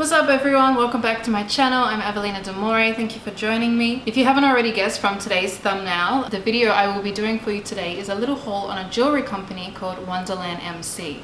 What's up everyone? Welcome back to my channel. I'm Evelina Demore. Thank you for joining me. If you haven't already guessed from today's thumbnail, the video I will be doing for you today is a little haul on a jewelry company called Wonderland MC.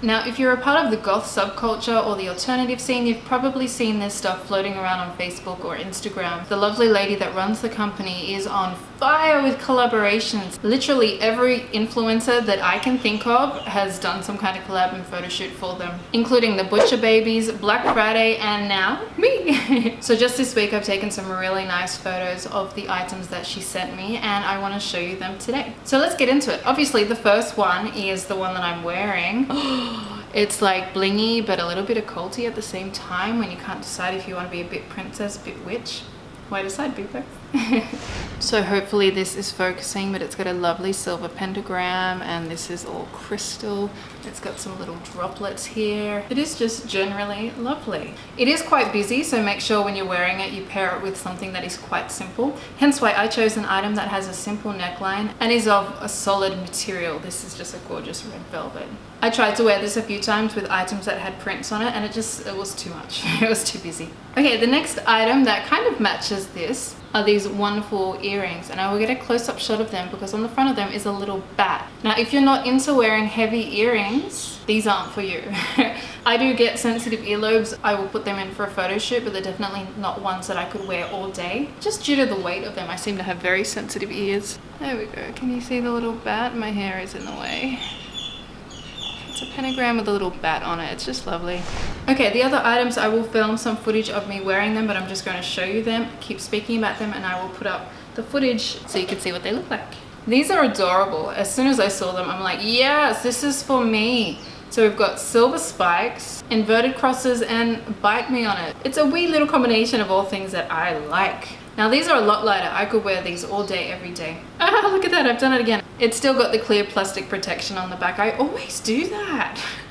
Now, if you're a part of the goth subculture or the alternative scene, you've probably seen this stuff floating around on Facebook or Instagram. The lovely lady that runs the company is on fire with collaborations. Literally every influencer that I can think of has done some kind of collab and photo shoot for them, including the Butcher Babies, Black Friday, and now me. so just this week, I've taken some really nice photos of the items that she sent me, and I want to show you them today. So let's get into it. Obviously, the first one is the one that I'm wearing. it's like blingy but a little bit of occulty at the same time when you can't decide if you want to be a bit princess, a bit witch. Why decide, be so hopefully this is focusing but it's got a lovely silver pentagram and this is all crystal. It's got some little droplets here. It is just generally lovely. It is quite busy so make sure when you're wearing it you pair it with something that is quite simple. Hence why I chose an item that has a simple neckline and is of a solid material. This is just a gorgeous red velvet I tried to wear this a few times with items that had prints on it and it just it was too much it was too busy okay the next item that kind of matches this are these wonderful earrings and I will get a close-up shot of them because on the front of them is a little bat. Now if you're not into wearing heavy earrings, these aren't for you. I do get sensitive earlobes. I will put them in for a photo shoot but they're definitely not ones that I could wear all day. Just due to the weight of them I seem to have very sensitive ears. There we go. Can you see the little bat? My hair is in the way. It's a pentagram with a little bat on it. It's just lovely. Okay, the other items, I will film some footage of me wearing them, but I'm just going to show you them, keep speaking about them, and I will put up the footage so you can see what they look like. These are adorable. As soon as I saw them, I'm like, yes, this is for me. So we've got silver spikes, inverted crosses, and bite me on it. It's a wee little combination of all things that I like. Now these are a lot lighter. I could wear these all day, every day. Ah, look at that. I've done it again. It's still got the clear plastic protection on the back. I always do that.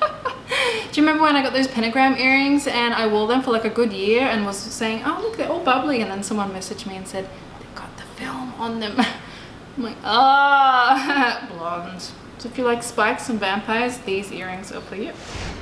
do you remember when I got those pentagram earrings and I wore them for like a good year and was saying, oh look, they're all bubbly. And then someone messaged me and said, they've got the film on them. I'm like, ah, oh, blonde. So if you like spikes and vampires, these earrings are for you.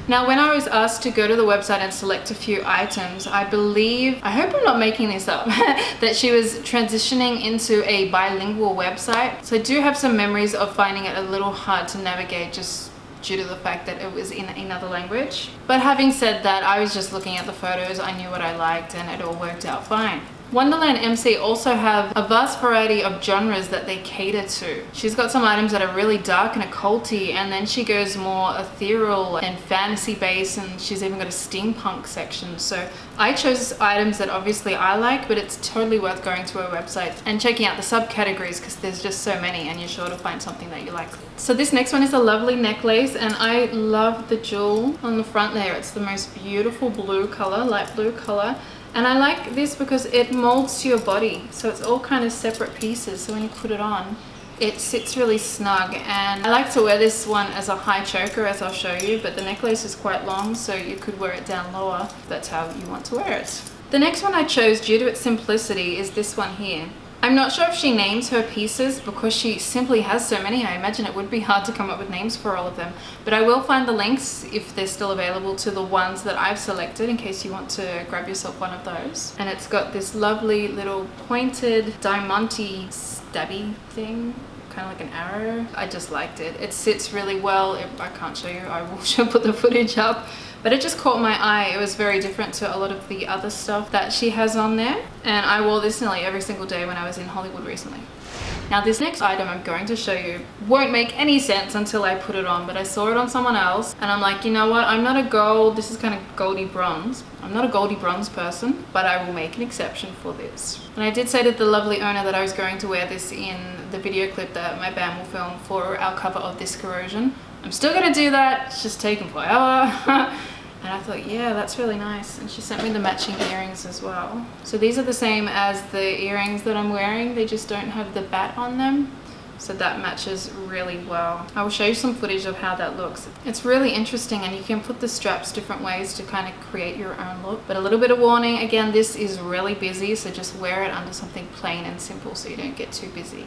Now, when I was asked to go to the website and select a few items, I believe, I hope I'm not making this up, that she was transitioning into a bilingual website. So I do have some memories of finding it a little hard to navigate just due to the fact that it was in another language. But having said that, I was just looking at the photos, I knew what I liked and it all worked out fine. Wonderland MC also have a vast variety of genres that they cater to. She's got some items that are really dark and occulty and then she goes more ethereal and fantasy based and she's even got a steampunk section. So I chose items that obviously I like but it's totally worth going to her website and checking out the subcategories because there's just so many and you're sure to find something that you like. So this next one is a lovely necklace and I love the jewel on the front there. It's the most beautiful blue color, light blue color and I like this because it molds to your body. So it's all kind of separate pieces. So when you put it on, it sits really snug. And I like to wear this one as a high choker, as I'll show you. But the necklace is quite long, so you could wear it down lower. That's how you want to wear it. The next one I chose due to its simplicity is this one here. I'm not sure if she names her pieces because she simply has so many. I imagine it would be hard to come up with names for all of them. But I will find the links if they're still available to the ones that I've selected in case you want to grab yourself one of those. And it's got this lovely little pointed diamante stabby thing kind of like an arrow. I just liked it. It sits really well. I can't show you. I will put the footage up but it just caught my eye. It was very different to a lot of the other stuff that she has on there. And I wore this nearly every single day when I was in Hollywood recently. Now this next item I'm going to show you won't make any sense until I put it on, but I saw it on someone else and I'm like, you know what, I'm not a gold, this is kind of goldy bronze. I'm not a goldy bronze person, but I will make an exception for this. And I did say to the lovely owner that I was going to wear this in the video clip that my band will film for our cover of This Corrosion. I'm still gonna do that, it's just taking forever. And I thought, yeah, that's really nice. And she sent me the matching earrings as well. So these are the same as the earrings that I'm wearing. They just don't have the bat on them. So that matches really well. I will show you some footage of how that looks. It's really interesting and you can put the straps different ways to kind of create your own look. But a little bit of warning, again, this is really busy, so just wear it under something plain and simple so you don't get too busy.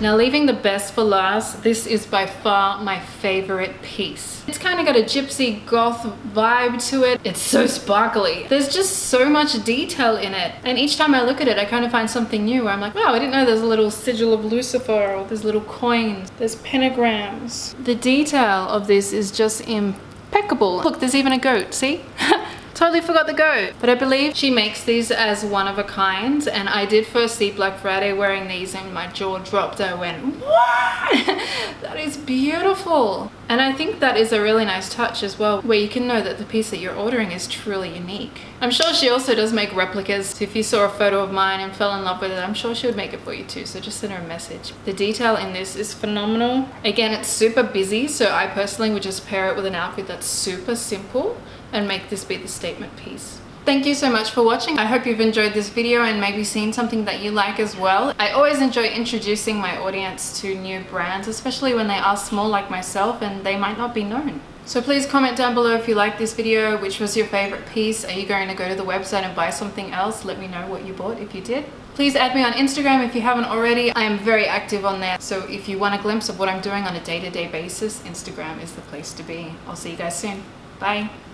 Now leaving the best for last, this is by far my favorite piece. It's kind of got a gypsy goth vibe to it. It's so sparkly. There's just so much detail in it. And each time I look at it, I kind of find something new where I'm like, wow, I didn't know there's a little sigil of Lucifer or there's little coins, there's pentagrams. The detail of this is just impeccable. Look, there's even a goat, see? Totally forgot the goat. But I believe she makes these as one of a kind. And I did first see Black Friday wearing these and my jaw dropped. I went, what? that is beautiful. And I think that is a really nice touch as well, where you can know that the piece that you're ordering is truly unique. I'm sure she also does make replicas. If you saw a photo of mine and fell in love with it, I'm sure she would make it for you too. So just send her a message. The detail in this is phenomenal. Again, it's super busy. So I personally would just pair it with an outfit that's super simple and make this be the statement piece. Thank you so much for watching. I hope you've enjoyed this video and maybe seen something that you like as well. I always enjoy introducing my audience to new brands, especially when they are small like myself and they might not be known. So please comment down below if you like this video, which was your favorite piece. Are you going to go to the website and buy something else? Let me know what you bought if you did. Please add me on Instagram if you haven't already. I am very active on there. So if you want a glimpse of what I'm doing on a day-to-day -day basis, Instagram is the place to be. I'll see you guys soon. Bye.